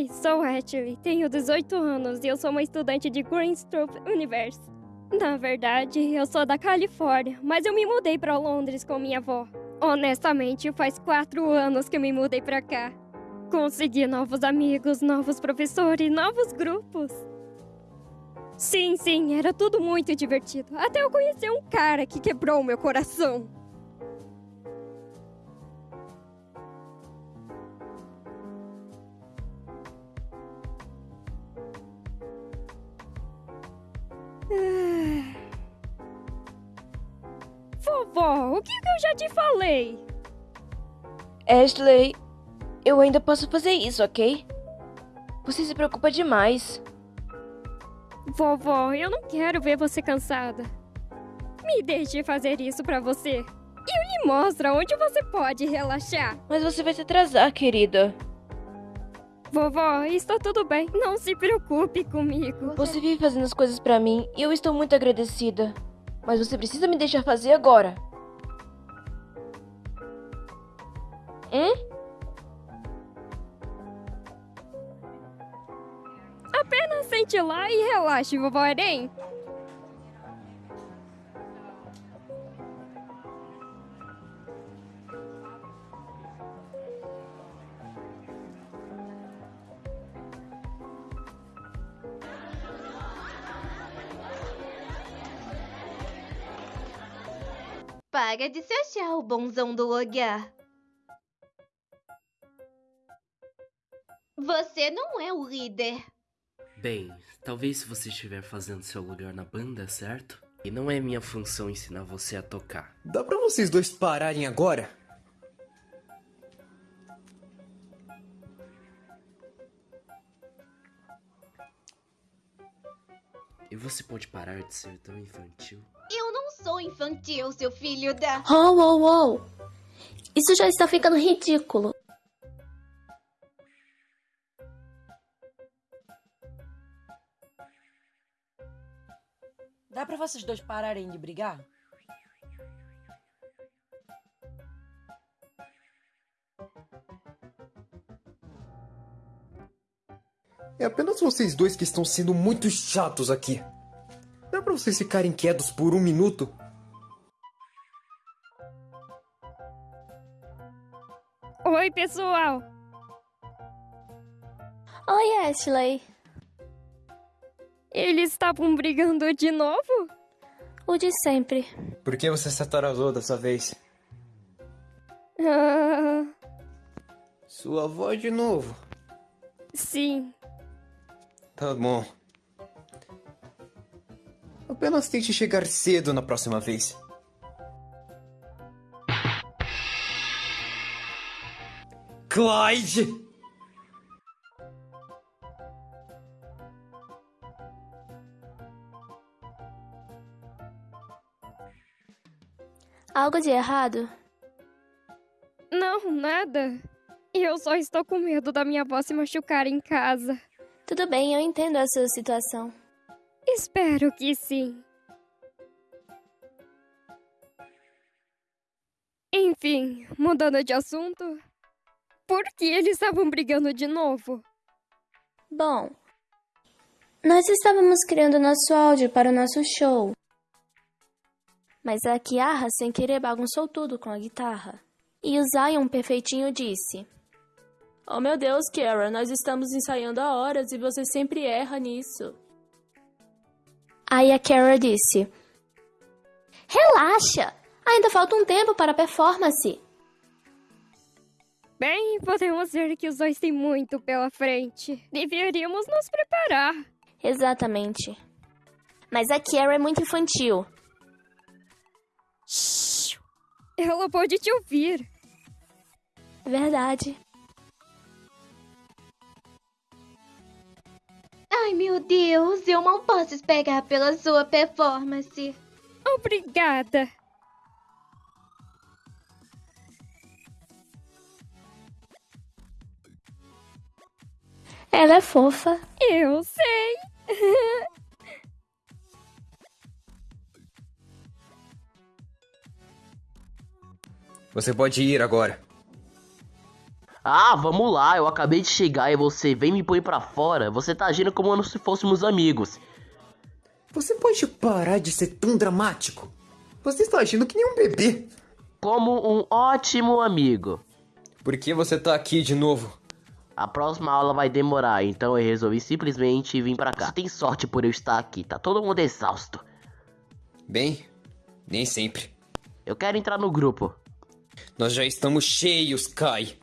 Oi, sou Ashley, tenho 18 anos e eu sou uma estudante de Greenstrup University. Na verdade, eu sou da Califórnia, mas eu me mudei para Londres com minha avó. Honestamente, faz quatro anos que eu me mudei para cá. Consegui novos amigos, novos professores, novos grupos. Sim, sim, era tudo muito divertido. Até eu conhecer um cara que quebrou meu coração. Vovó, o que, eu já te falei? Ashley, eu ainda posso fazer isso, ok? Você se preocupa demais. Vovó, eu não quero ver você cansada. Me deixe fazer isso pra você. Eu lhe mostro onde você pode relaxar. Mas você vai se atrasar, querida. Vovó, está tudo bem. Não se preocupe comigo. Você vive fazendo as coisas pra mim e eu estou muito agradecida. Mas você precisa me deixar fazer agora. Hum? Apenas sente lá e relaxe, vovó Eren. Para de se achar o bonzão do lugar. Você não é o líder. Bem, talvez se você estiver fazendo seu lugar na banda, certo? E não é minha função ensinar você a tocar. Dá pra vocês dois pararem agora? E você pode parar de ser tão infantil? Eu não sou infantil, seu filho da. Oh, oh, oh! Isso já está ficando ridículo. Dá pra vocês dois pararem de brigar? É apenas vocês dois que estão sendo muito chatos aqui. Dá pra vocês ficarem quietos por um minuto? Oi, pessoal. Oi, Ashley. Eles estavam brigando de novo? O de sempre. Por que você se atrasou dessa vez? Ah, Sua avó de novo. sim. Tá bom. Apenas tente chegar cedo na próxima vez. Clyde! Algo de errado? Não, nada. Eu só estou com medo da minha avó se machucar em casa. Tudo bem, eu entendo a sua situação. Espero que sim. Enfim, mudando de assunto. Por que eles estavam brigando de novo? Bom, nós estávamos criando nosso áudio para o nosso show. Mas a Kiara, sem querer, bagunçou tudo com a guitarra. E o Zion perfeitinho disse: Oh meu Deus, Kara, nós estamos ensaiando há horas e você sempre erra nisso. Aí a Kara disse: Relaxa! Ainda falta um tempo para a performance. Bem, podemos ver que os dois têm muito pela frente. Deveríamos nos preparar. Exatamente. Mas a Kara é muito infantil. Shhh. Ela pode te ouvir. Verdade. Ai, meu Deus, eu não posso esperar pela sua performance. Obrigada. Ela é fofa. Eu sei. Você pode ir agora. Ah, vamos lá, eu acabei de chegar e você vem me põe pra fora. Você tá agindo como se fôssemos amigos. Você pode parar de ser tão dramático? Você está agindo que nem um bebê. Como um ótimo amigo. Por que você tá aqui de novo? A próxima aula vai demorar, então eu resolvi simplesmente vir pra cá. Você tem sorte por eu estar aqui, tá todo mundo exausto. Bem, nem sempre. Eu quero entrar no grupo. Nós já estamos cheios, Kai.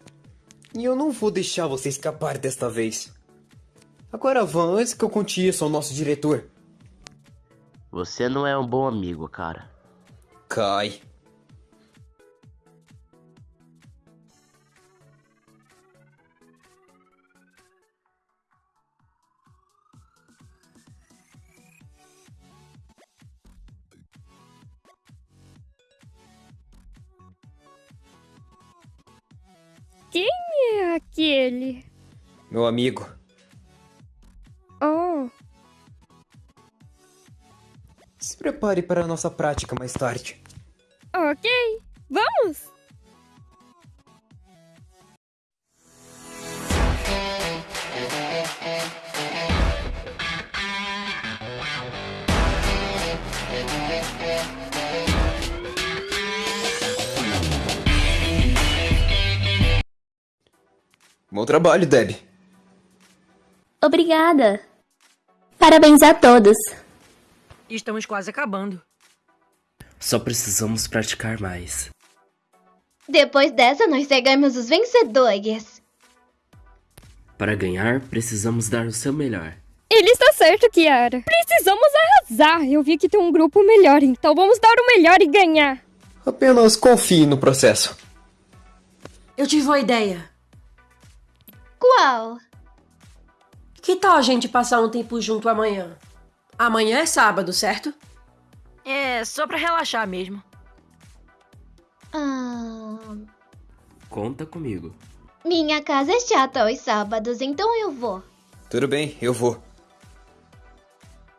E eu não vou deixar você escapar desta vez. Agora vão, antes que eu conte isso ao nosso diretor. Você não é um bom amigo, cara. Kai. Quem aquele? Meu amigo. Oh, Se prepare para a nossa prática mais tarde. ok. Vamos! Bom trabalho, Deb. Obrigada. Parabéns a todos. Estamos quase acabando. Só precisamos praticar mais. Depois dessa, nós chegamos os vencedores. Para ganhar, precisamos dar o seu melhor. Ele está certo, Kiara. Precisamos arrasar. Eu vi que tem um grupo melhor, então vamos dar o melhor e ganhar. Apenas confie no processo. Eu tive uma ideia. Qual? Que tal a gente passar um tempo junto amanhã? Amanhã é sábado, certo? É, só pra relaxar mesmo. Ah, Conta comigo. minha casa é chata aos sábados, então eu vou. Tudo bem, eu vou.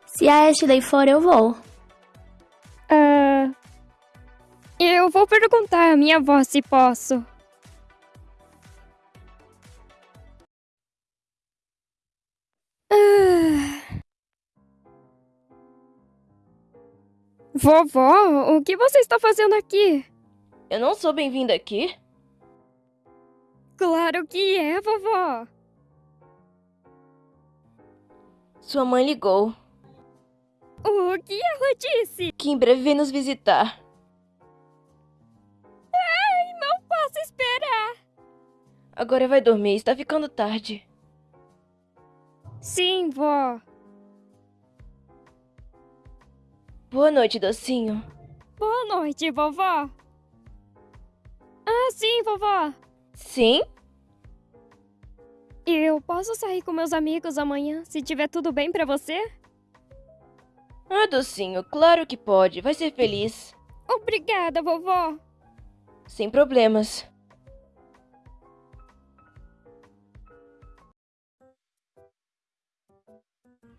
Se a Ashley for, eu vou. Ah. Eu vou perguntar à minha avó se posso. Vovó, o que você está fazendo aqui? Eu não sou bem-vinda aqui? Claro que é, vovó. Sua mãe ligou. O que ela disse? Que em breve vem nos visitar. Ai, não posso esperar. Agora vai dormir, está ficando tarde. Sim, vó. Boa noite, docinho. Boa noite, vovó. Ah, sim, vovó. Sim? Eu posso sair com meus amigos amanhã, se tiver tudo bem pra você? Ah, docinho, claro que pode. Vai ser feliz. Obrigada, vovó. Sem problemas.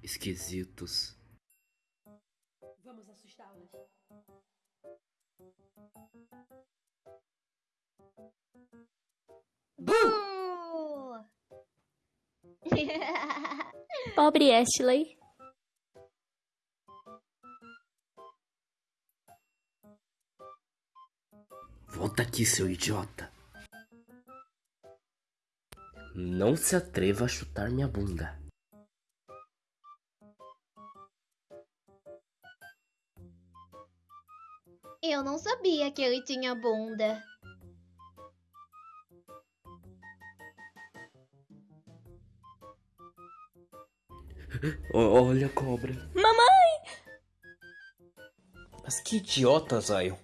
Esquisitos. Pobre Ashley. Volta aqui, seu idiota. Não se atreva a chutar minha bunda. eu não sabia que ele tinha bunda. Olha a cobra. Mas que idiota, Zion.